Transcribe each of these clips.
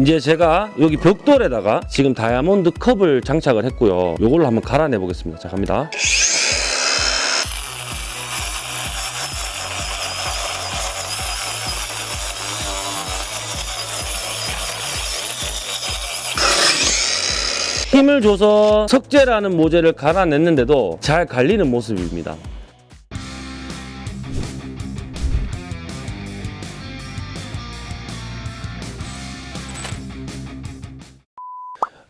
이제 제가 여기 벽돌에다가 지금 다이아몬드 컵을 장착을 했고요. 이걸로 한번 갈아내 보겠습니다. 자 갑니다. 힘을 줘서 석재라는 모재를 갈아냈는데도 잘 갈리는 모습입니다.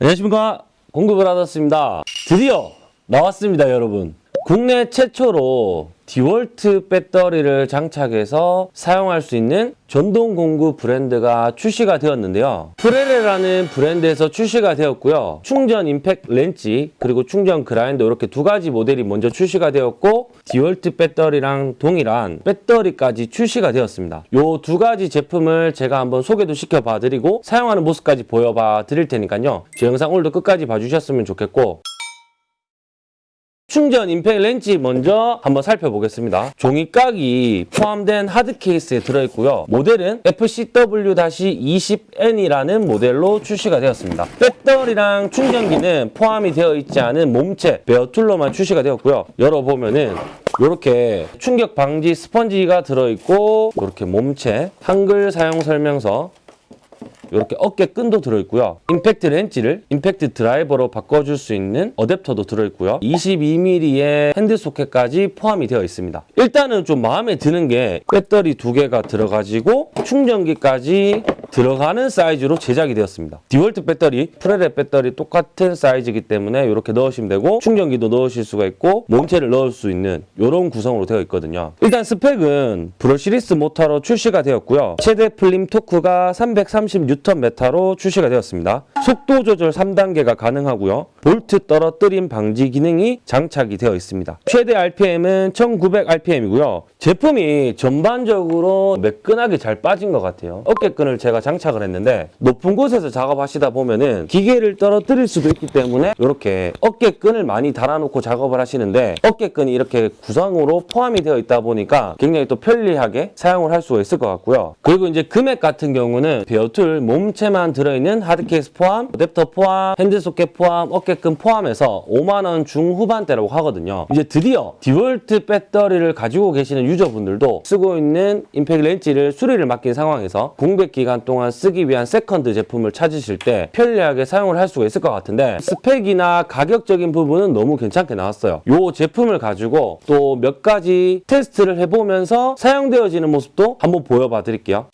안녕하십니까. 공급을 받았습니다. 드디어 나왔습니다 여러분. 국내 최초로 디월트 배터리를 장착해서 사용할 수 있는 전동 공구 브랜드가 출시가 되었는데요. 프레레라는 브랜드에서 출시가 되었고요. 충전 임팩 렌치 그리고 충전 그라인더 이렇게 두 가지 모델이 먼저 출시가 되었고 디월트 배터리랑 동일한 배터리까지 출시가 되었습니다. 이 두 가지 제품을 제가 한번 소개도 시켜봐 드리고 사용하는 모습까지 보여봐 드릴 테니까요. 제 영상 오늘도 끝까지 봐주셨으면 좋겠고 충전 임팩 렌치 먼저 한번 살펴보겠습니다. 종이곽이 포함된 하드 케이스에 들어있고요. 모델은 FCW-20N이라는 모델로 출시가 되었습니다. 배터리랑 충전기는 포함이 되어 있지 않은 몸체 bare tool로만 출시가 되었고요. 열어보면은 이렇게 충격 방지 스펀지가 들어있고 이렇게 몸체 한글 사용 설명서 이렇게 어깨 끈도 들어있고요. 임팩트 렌치를 임팩트 드라이버로 바꿔줄 수 있는 어댑터도 들어있고요. 22mm의 핸드 소켓까지 포함이 되어 있습니다. 일단은 좀 마음에 드는 게 배터리 두 개가 들어가지고 충전기까지 들어가는 사이즈로 제작이 되었습니다. 디월트 배터리, 프레레 배터리 똑같은 사이즈이기 때문에 이렇게 넣으시면 되고 충전기도 넣으실 수가 있고 몸체를 넣을 수 있는 이런 구성으로 되어 있거든요. 일단 스펙은 brushless 모터로 출시가 되었고요. 최대 풀림 토크가 336Nm로 출시가 되었습니다. 속도 조절 3단계가 가능하고요. 볼트 떨어뜨림 방지 기능이 장착이 되어 있습니다. 최대 RPM은 1900rpm이고요. 제품이 전반적으로 매끈하게 잘 빠진 것 같아요. 어깨끈을 제가 장착을 했는데 높은 곳에서 작업하시다 보면은 기계를 떨어뜨릴 수도 있기 때문에 이렇게 어깨끈을 많이 달아놓고 작업을 하시는데 어깨끈이 이렇게 구성으로 포함이 되어 있다 보니까 굉장히 또 편리하게 사용을 할 수가 있을 것 같고요. 그리고 이제 금액 같은 경우는 bare tool 몸체만 들어있는 하드케이스 포함, 어댑터 포함, 핸드소켓 포함, 어깨끈 포함해서 5만 원 중후반대라고 하거든요. 이제 드디어 디월트 배터리를 가지고 계시는 유저분들도 쓰고 있는 임팩 렌치를 수리를 맡긴 상황에서 공백 기간 동안 쓰기 위한 세컨드 제품을 찾으실 때 편리하게 사용을 할 수가 있을 것 같은데 스펙이나 가격적인 부분은 너무 괜찮게 나왔어요. 이 제품을 가지고 또 몇 가지 테스트를 해보면서 사용되어지는 모습도 한번 보여봐 드릴게요.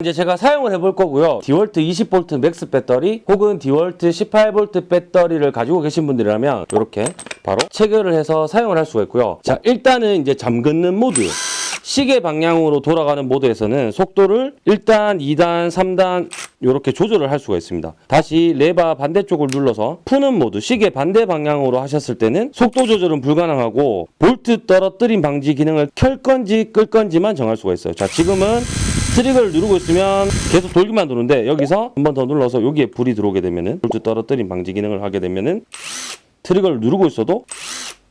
이제 제가 사용을 해볼 거고요. 디월트 20V Max 배터리 혹은 디월트 18V 배터리를 가지고 계신 분들이라면 이렇게 바로 체결을 해서 사용을 할 수가 있고요. 자 일단은 이제 잠그는 모드 시계 방향으로 돌아가는 모드에서는 속도를 1단, 2단, 3단 이렇게 조절을 할 수가 있습니다. 다시 레바 반대쪽을 눌러서 푸는 모드, 시계 반대 방향으로 하셨을 때는 속도 조절은 불가능하고 볼트 떨어뜨림 방지 기능을 켤 건지 끌 건지만 정할 수가 있어요. 자 지금은 트리거를 누르고 있으면 계속 돌기만 도는데 여기서 한 번 더 눌러서 여기에 불이 들어오게 되면은 볼트 떨어뜨림 방지 기능을 하게 되면은 트리거를 누르고 있어도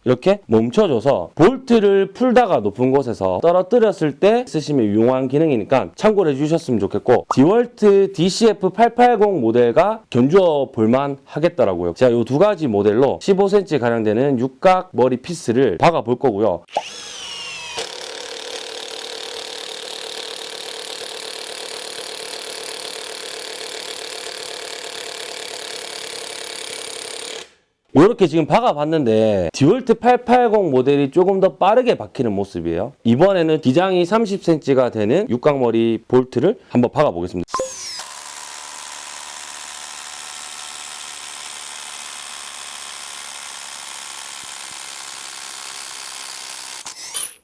이렇게 멈춰줘서 볼트를 풀다가 높은 곳에서 떨어뜨렸을 때 쓰시면 유용한 기능이니까 참고를 해주셨으면 좋겠고 디월트 DCF880 모델과 견주어 볼만 하겠더라고요. 제가 이 두 가지 모델로 15cm 가량 되는 육각 머리 피스를 박아 볼 거고요 이렇게 지금 박아봤는데 디월트 880 모델이 조금 더 빠르게 박히는 모습이에요. 이번에는 기장이 30cm가 되는 육각머리 볼트를 한번 박아보겠습니다.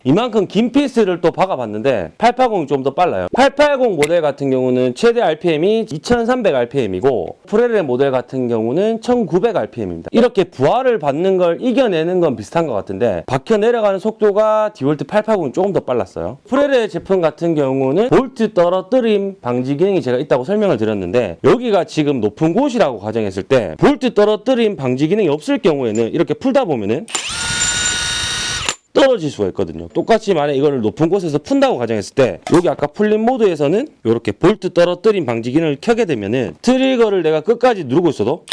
이만큼 긴 피스를 또 박아봤는데 880이 좀 더 빨라요. 880 모델 같은 경우는 최대 RPM이 2300rpm이고 프레레 모델 같은 경우는 1900rpm입니다. 이렇게 부하를 받는 걸 이겨내는 건 비슷한 것 같은데 박혀 내려가는 속도가 디월트 880이 조금 더 빨랐어요. 프레레 제품 같은 경우는 볼트 떨어뜨림 방지 기능이 제가 있다고 설명을 드렸는데 여기가 지금 높은 곳이라고 가정했을 때 볼트 떨어뜨림 방지 기능이 없을 경우에는 이렇게 풀다 보면은 떨어질 수가 있거든요. 똑같이 만약 이거를 높은 곳에서 푼다고 가정했을 때 여기 아까 풀린 모드에서는 이렇게 볼트 떨어뜨림 방지 기능을 켜게 되면은 트리거를 내가 끝까지 누르고 있어도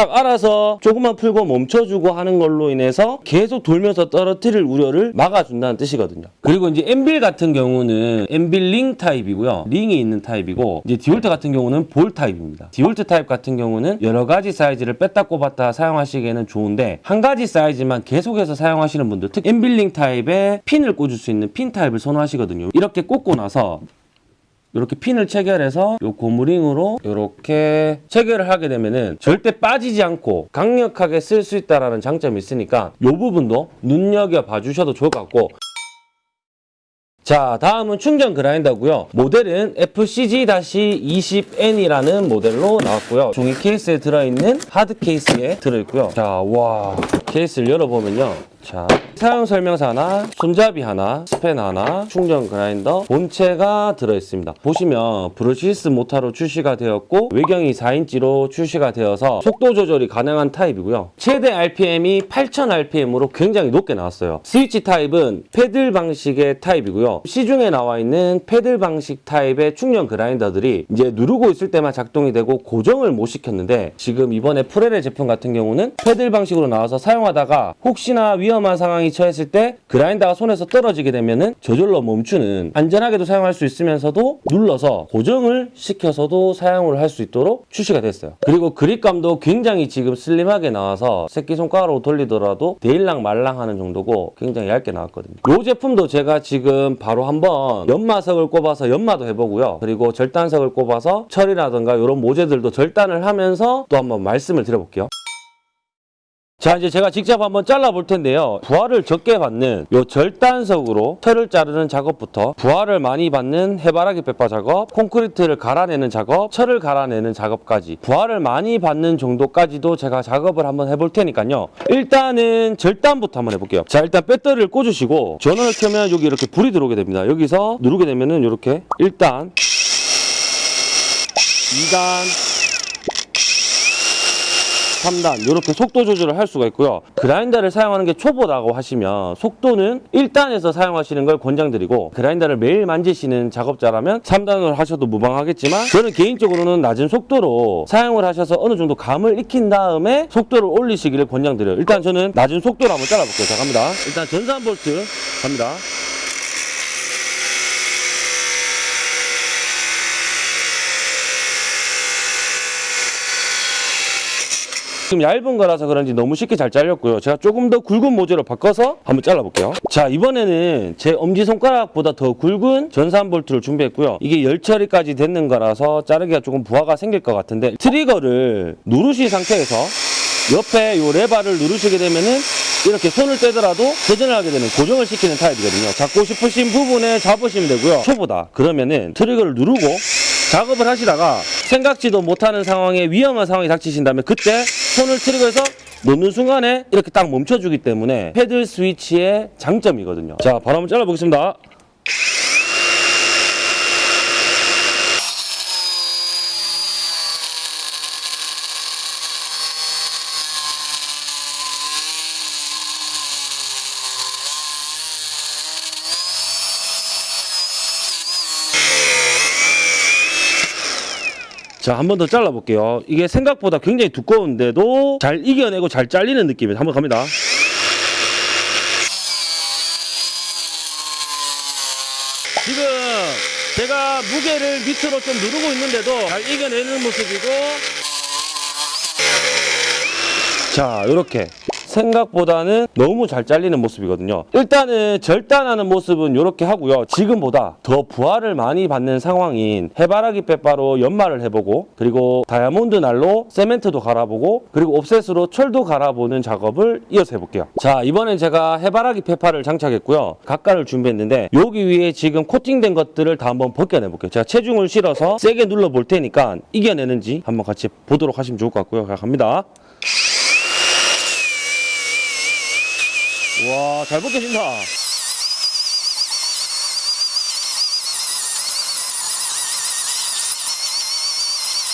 딱 알아서 조금만 풀고 멈춰주고 하는 걸로 인해서 계속 돌면서 떨어뜨릴 우려를 막아준다는 뜻이거든요. 그리고 이제 anvil 같은 경우는 anvil 링 타입이고요. 링이 있는 타입이고 이제 디월트 같은 경우는 볼 타입입니다. 디월트 타입 같은 경우는 여러 가지 사이즈를 뺐다 꼽았다 사용하시기에는 좋은데 한 가지 사이즈만 계속해서 사용하시는 분들 특히 엠빌 링 타입에 핀을 꽂을 수 있는 핀 타입을 선호하시거든요. 이렇게 꽂고 나서 이렇게 핀을 체결해서 요 고무링으로 이렇게 체결을 하게 되면은 절대 빠지지 않고 강력하게 쓸 수 있다라는 장점이 있으니까 요 부분도 눈여겨 봐 주셔도 좋을 것 같고. 자 다음은 충전 그라인더고요. 모델은 FCG-20N이라는 모델로 나왔고요. 종이 케이스에 들어있는 하드 케이스에 들어있고요. 자와 케이스를 열어보면요 자 사용 설명서나 손잡이 하나 스팬 하나 충전 그라인더 본체가 들어있습니다. 보시면 brushless 모터로 출시가 되었고 외경이 4인치로 출시가 되어서 속도 조절이 가능한 타입이고요. 최대 RPM이 8000rpm으로 굉장히 높게 나왔어요. 스위치 타입은 패들 방식의 타입이고요. 시중에 나와 있는 패들 방식 타입의 충전 그라인더들이 이제 누르고 있을 때만 작동이 되고 고정을 못 시켰는데 지금 이번에 프레레 제품 같은 경우는 패들 방식으로 나와서 사용하다가 혹시나 위험한 상황이 처했을 때 그라인더가 손에서 떨어지게 되면은 저절로 멈추는 안전하게도 사용할 수 있으면서도 눌러서 고정을 시켜서도 사용을 할 수 있도록 출시가 됐어요. 그리고 그립감도 굉장히 지금 슬림하게 나와서 새끼손가락으로 돌리더라도 데일랑 말랑하는 정도고 굉장히 얇게 나왔거든요. 이 제품도 제가 지금 바로 한번 연마석을 꼽아서 연마도 해보고요. 그리고 절단석을 꼽아서 철이라든가 이런 모재들도 절단을 하면서 또 한번 말씀을 드려볼게요. 자 이제 제가 직접 한번 잘라 볼 텐데요. 부하를 적게 받는 요 절단석으로 철을 자르는 작업부터 부하를 많이 받는 해바라기 빼파 작업 콘크리트를 갈아내는 작업 철을 갈아내는 작업까지 부하를 많이 받는 정도까지도 제가 작업을 한번 해볼 테니까요. 일단은 절단부터 한번 해볼게요. 자 일단 배터리를 꽂으시고 전원을 켜면 여기 이렇게 불이 들어오게 됩니다. 여기서 누르게 되면은 이렇게 1단 2단 3단 이렇게 속도 조절을 할 수가 있고요. 그라인더를 사용하는 게 초보다고 하시면 속도는 1단에서 사용하시는 걸 권장드리고 그라인더를 매일 만지시는 작업자라면 3단으로 하셔도 무방하겠지만 저는 개인적으로는 낮은 속도로 사용을 하셔서 어느 정도 감을 익힌 다음에 속도를 올리시기를 권장드려요. 일단 저는 낮은 속도로 한번 잘라볼게요. 자 갑니다. 일단 전산 볼트 갑니다. 지금 얇은 거라서 그런지 너무 쉽게 잘 잘렸고요. 제가 조금 더 굵은 모재로 바꿔서 한번 잘라볼게요. 자 이번에는 제 엄지손가락보다 더 굵은 전산 볼트를 준비했고요. 이게 열 처리까지 됐는 거라서 자르기가 조금 부하가 생길 것 같은데 트리거를 누르신 상태에서 옆에 이 레바를 누르시게 되면은 이렇게 손을 떼더라도 회전을 하게 되는 고정을 시키는 타입이거든요. 잡고 싶으신 부분에 잡으시면 되고요. 초보다 그러면은 트리거를 누르고 작업을 하시다가 생각지도 못하는 상황에 위험한 상황이 닥치신다면 그때 손을 트리거에서 놓는 순간에 이렇게 딱 멈춰주기 때문에 패들 스위치의 장점이거든요. 자, 바로 한번 잘라보겠습니다. 자, 한 번 더 잘라볼게요. 이게 생각보다 굉장히 두꺼운데도 잘 이겨내고 잘 잘리는 느낌이에요. 한번 갑니다. 지금 제가 무게를 밑으로 좀 누르고 있는데도 잘 이겨내는 모습이고 자, 이렇게 생각보다는 너무 잘 잘리는 모습이거든요. 일단은 절단하는 모습은 이렇게 하고요. 지금보다 더 부하를 많이 받는 상황인 해바라기 빼바로 연마를 해보고 그리고 다이아몬드 날로 세멘트도 갈아보고 그리고 옵셋으로 철도 갈아보는 작업을 이어서 해볼게요. 자 이번엔 제가 해바라기 페파를 장착했고요. 각가를 준비했는데 여기 위에 지금 코팅된 것들을 다 한번 벗겨내볼게요. 제가 체중을 실어서 세게 눌러볼 테니까 이겨내는지 한번 같이 보도록 하시면 좋을 것 같고요. 자, 갑니다. 와, 잘 벗겨진다.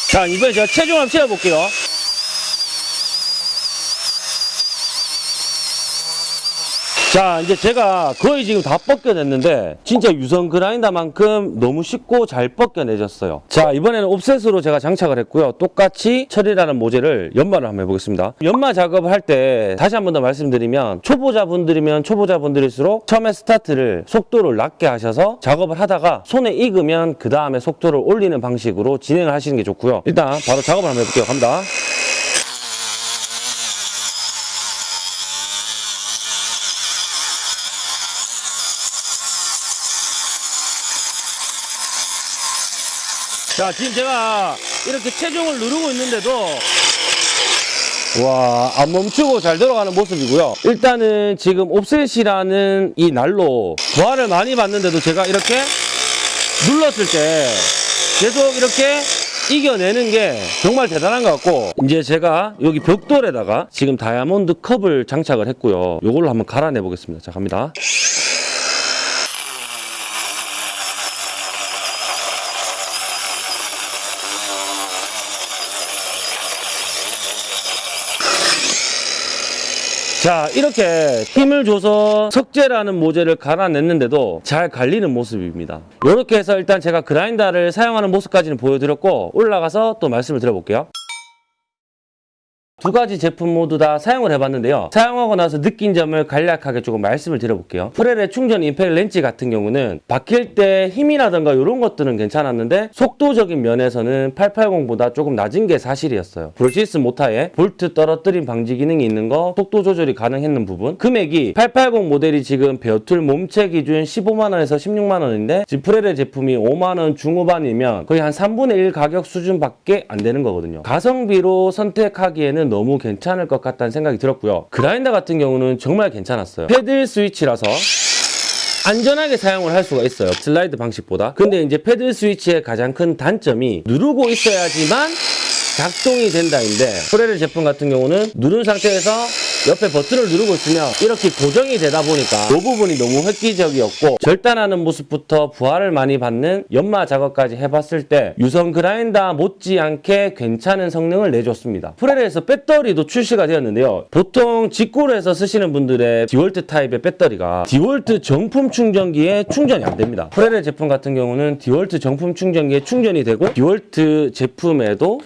자, 이번에 제가 체중 한번 채워볼게요. 자 이제 제가 거의 지금 다 벗겨냈는데 진짜 유선 그라인더만큼 너무 쉽고 잘 벗겨내졌어요. 자 이번에는 옵셋으로 제가 장착을 했고요. 똑같이 처리라는 모재를 연마를 한번 해보겠습니다. 연마 작업을 할 때 다시 한 번 더 말씀드리면 초보자분들이면 초보자분들일수록 처음에 스타트를 속도를 낮게 하셔서 작업을 하다가 손에 익으면 그 다음에 속도를 올리는 방식으로 진행을 하시는 게 좋고요. 일단 바로 작업을 한번 해볼게요. 갑니다 자 지금 제가 이렇게 체중을 누르고 있는데도 와, 안 멈추고 잘 들어가는 모습이고요. 일단은 지금 옵셋이라는 이 날로 부하를 많이 받는데도 제가 이렇게 눌렀을 때 계속 이렇게 이겨내는 게 정말 대단한 것 같고 이제 제가 여기 벽돌에다가 지금 다이아몬드 컵을 장착을 했고요. 이걸로 한번 갈아내 보겠습니다. 자, 갑니다. 자 이렇게 힘을 줘서 석재라는 모재를 갈아냈는데도 잘 갈리는 모습입니다. 이렇게 해서 일단 제가 그라인더를 사용하는 모습까지는 보여드렸고 올라가서 또 말씀을 드려볼게요 두 가지 제품 모두 다 사용을 해봤는데요. 사용하고 나서 느낀 점을 간략하게 조금 말씀을 드려볼게요. 프렐의 충전 임팩 렌치 같은 경우는 박힐 때 힘이라든가 이런 것들은 괜찮았는데 속도적인 면에서는 880보다 조금 낮은 게 사실이었어요. brushless 모타에 볼트 떨어뜨림 방지 기능이 있는 거 속도 조절이 가능했는 부분 금액이 880 모델이 지금 bare tool 몸체 기준 15만원에서 16만원인데 지금 프렐의 제품이 5만원 중후반이면 거의 한 3분의 1 가격 수준밖에 안 되는 거거든요. 가성비로 선택하기에는 너무 괜찮을 것 같다는 생각이 들었고요. 그라인더 같은 경우는 정말 괜찮았어요. 패들 스위치라서 안전하게 사용을 할 수가 있어요. 슬라이드 방식보다. 근데 이제 패들 스위치의 가장 큰 단점이 누르고 있어야지만 작동이 된다인데 프레르 제품 같은 경우는 누른 상태에서 옆에 버튼을 누르고 있으면 이렇게 고정이 되다 보니까 이 부분이 너무 획기적이었고 절단하는 모습부터 부하를 많이 받는 연마 작업까지 해봤을 때 유선 그라인더 못지않게 괜찮은 성능을 내줬습니다. 프레르에서 배터리도 출시가 되었는데요. 보통 직구로에서 쓰시는 분들의 디월트 타입의 배터리가 디월트 정품 충전기에 충전이 안 됩니다. 프레르 제품 같은 경우는 디월트 정품 충전기에 충전이 되고 디월트 제품에도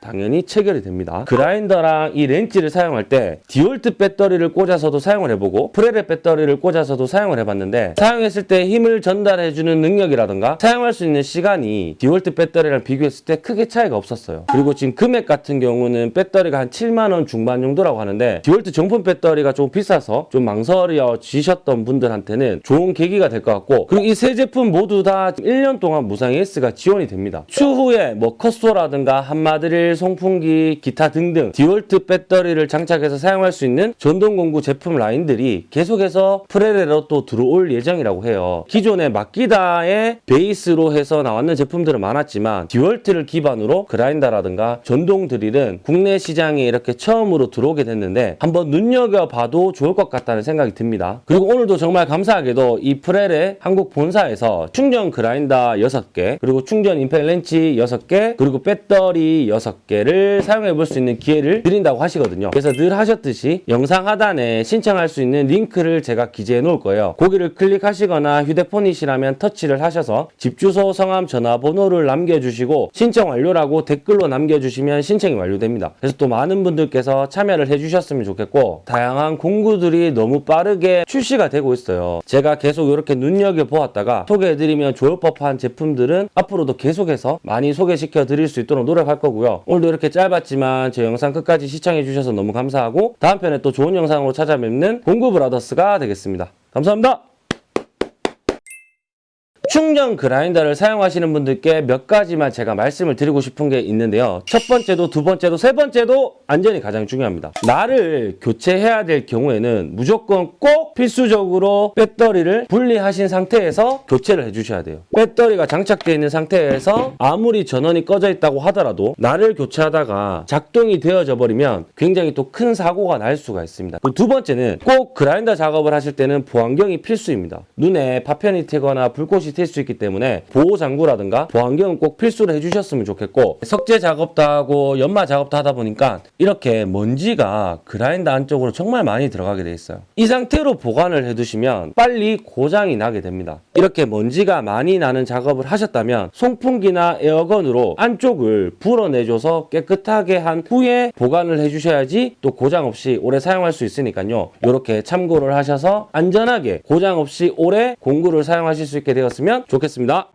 당연히 체결이 됩니다. 그라인더랑 이 렌치를 사용할 때 디월트 배터리를 꽂아서도 사용을 해보고 프레레 배터리를 꽂아서도 사용을 해봤는데 사용했을 때 힘을 전달해주는 능력이라든가 사용할 수 있는 시간이 디월트 배터리랑 비교했을 때 크게 차이가 없었어요. 그리고 지금 금액 같은 경우는 배터리가 한 7만원 중반 정도라고 하는데 디월트 정품 배터리가 좀 비싸서 좀 망설여지셨던 분들한테는 좋은 계기가 될 것 같고 그리고 이 세 제품 모두 다 1년 동안 무상 AS가 지원이 됩니다. 추후에 뭐 cut saw라든가 한마 드릴 송풍기, 기타 등등 디월트 배터리를 장착해서 사용할 수 있는 전동공구 제품 라인들이 계속해서 프레레로 또 들어올 예정이라고 해요. 기존의 마키다의 베이스로 해서 나왔는 제품들은 많았지만 디월트를 기반으로 그라인더라든가 전동 드릴은 국내 시장에 이렇게 처음으로 들어오게 됐는데 한번 눈여겨봐도 좋을 것 같다는 생각이 듭니다. 그리고 오늘도 정말 감사하게도 이 프레레 한국 본사에서 충전 그라인더 6개 그리고 충전 임팩 렌치 6개 그리고 배터리 6개 를 사용해 볼 수 있는 기회를 드린다고 하시거든요. 그래서 늘 하셨듯이 영상 하단에 신청할 수 있는 링크를 제가 기재해 놓을 거예요. 거기를 클릭하시거나 휴대폰이시라면 터치를 하셔서 집 주소, 성함, 전화번호를 남겨주시고 신청 완료라고 댓글로 남겨주시면 신청이 완료됩니다. 그래서 또 많은 분들께서 참여를 해주셨으면 좋겠고 다양한 공구들이 너무 빠르게 출시가 되고 있어요. 제가 계속 이렇게 눈여겨보았다가 소개해드리면 좋을 법한 제품들은 앞으로도 계속해서 많이 소개시켜 드릴 수 있도록 노력할 거고요. 오늘도 이렇게 짧았지만 제 영상 끝까지 시청해 주셔서 너무 감사하고 다음 편에 또 좋은 영상으로 찾아뵙는 공구 브라더스가 되겠습니다. 감사합니다. 충전 그라인더를 사용하시는 분들께 몇 가지만 제가 말씀을 드리고 싶은 게 있는데요. 첫 번째도 두 번째도 세 번째도 안전이 가장 중요합니다. 나를 교체해야 될 경우에는 무조건 꼭 필수적으로 배터리를 분리하신 상태에서 교체를 해주셔야 돼요. 배터리가 장착되어 있는 상태에서 아무리 전원이 꺼져 있다고 하더라도 나를 교체하다가 작동이 되어져 버리면 굉장히 또 큰 사고가 날 수가 있습니다. 두 번째는 꼭 그라인더 작업을 하실 때는 보안경이 필수입니다. 눈에 파편이 튀거나 불꽃이 튈 하실 수 있기 때문에 보호 장구라든가 보안경은 꼭 필수로 해주셨으면 좋겠고 석재 작업도 하고 연마 작업도 하다 보니까 이렇게 먼지가 그라인더 안쪽으로 정말 많이 들어가게 돼 있어요. 이 상태로 보관을 해두시면 빨리 고장이 나게 됩니다. 이렇게 먼지가 많이 나는 작업을 하셨다면 송풍기나 에어건으로 안쪽을 불어내줘서 깨끗하게 한 후에 보관을 해주셔야지 또 고장 없이 오래 사용할 수 있으니까요. 이렇게 참고를 하셔서 안전하게 고장 없이 오래 공구를 사용하실 수 있게 되었 으면 좋겠습니다.